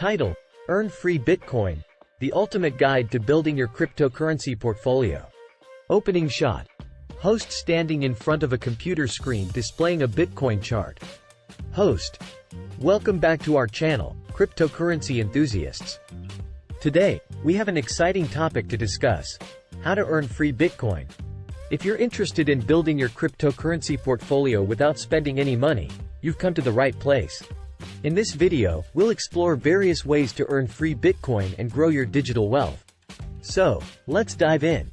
Title, Earn Free Bitcoin, the ultimate guide to building your cryptocurrency portfolio. Opening shot. Host standing in front of a computer screen displaying a Bitcoin chart. Host. Welcome back to our channel, cryptocurrency enthusiasts. Today, we have an exciting topic to discuss. How to earn free Bitcoin. If you're interested in building your cryptocurrency portfolio without spending any money, you've come to the right place. In this video, we'll explore various ways to earn free Bitcoin and grow your digital wealth. So, let's dive in.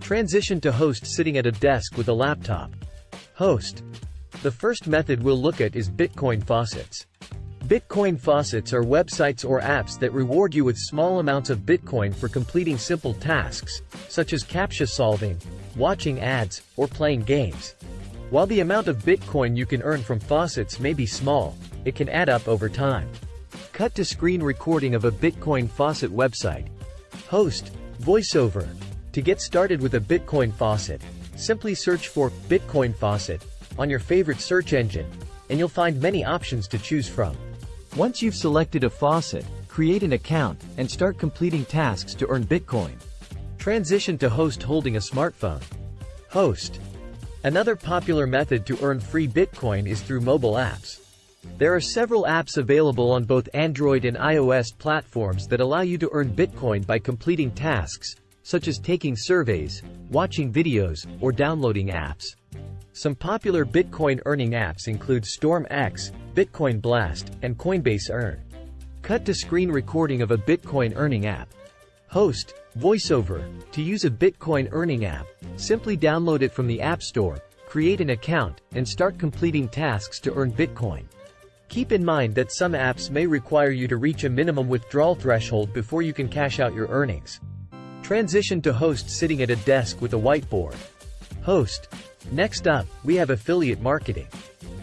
Transition to host sitting at a desk with a laptop. Host. The first method we'll look at is Bitcoin faucets. Bitcoin faucets are websites or apps that reward you with small amounts of Bitcoin for completing simple tasks, such as CAPTCHA solving, watching ads, or playing games. While the amount of Bitcoin you can earn from faucets may be small, it can add up over time. Cut to screen recording of a Bitcoin faucet website. Host, voiceover. To get started with a Bitcoin faucet, simply search for Bitcoin faucet on your favorite search engine, and you'll find many options to choose from. Once you've selected a faucet, create an account, and start completing tasks to earn Bitcoin. Transition to host holding a smartphone. Host. Another popular method to earn free Bitcoin is through mobile apps. There are several apps available on both Android and iOS platforms that allow you to earn Bitcoin by completing tasks, such as taking surveys, watching videos, or downloading apps. Some popular Bitcoin earning apps include StormX, Bitcoin Blast, and Coinbase Earn. Cut to screen recording of a Bitcoin earning app. Host, VoiceOver. To use a Bitcoin earning app, simply download it from the App Store, create an account, and start completing tasks to earn Bitcoin. Keep in mind that some apps may require you to reach a minimum withdrawal threshold before you can cash out your earnings. Transition to host sitting at a desk with a whiteboard. Host. Next up, we have affiliate marketing.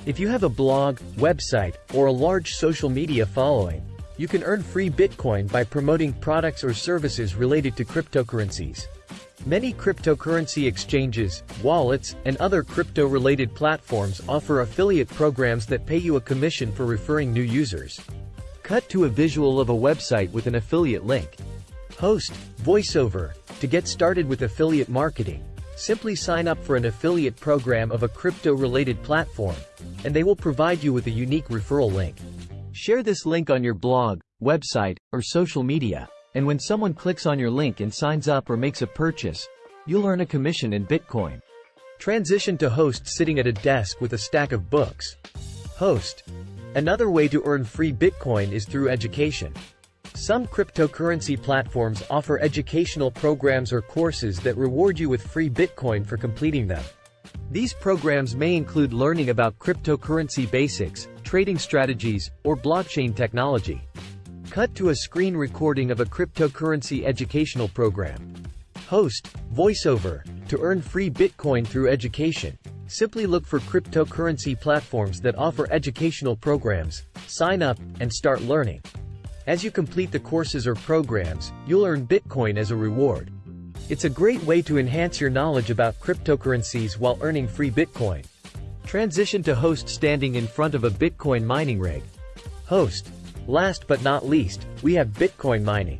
If you have a blog, website, or a large social media following, you can earn free Bitcoin by promoting products or services related to cryptocurrencies. Many cryptocurrency exchanges, wallets, and other crypto-related platforms offer affiliate programs that pay you a commission for referring new users. Cut to a visual of a website with an affiliate link. Host, VoiceOver. To get started with affiliate marketing, simply sign up for an affiliate program of a crypto-related platform, and they will provide you with a unique referral link. Share this link on your blog, website, or social media, and when someone clicks on your link and signs up or makes a purchase, you'll earn a commission in Bitcoin. Transition to host sitting at a desk with a stack of books. Host. Another way to earn free Bitcoin is through education. Some cryptocurrency platforms offer educational programs or courses that reward you with free Bitcoin for completing them. These programs may include learning about cryptocurrency basics, trading strategies, or blockchain technology. Cut to a screen recording of a cryptocurrency educational program. Host, VoiceOver. To earn free Bitcoin through education, simply look for cryptocurrency platforms that offer educational programs, sign up, and start learning. As you complete the courses or programs, you'll earn Bitcoin as a reward. It's a great way to enhance your knowledge about cryptocurrencies while earning free Bitcoin. Transition to host standing in front of a Bitcoin mining rig. Host. Last but not least, we have Bitcoin mining.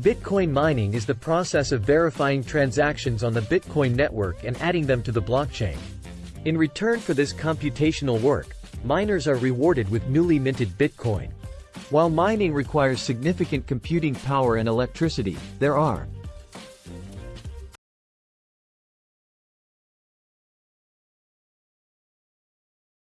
Bitcoin mining is the process of verifying transactions on the Bitcoin network and adding them to the blockchain. In return for this computational work, miners are rewarded with newly minted Bitcoin. While mining requires significant computing power and electricity, there are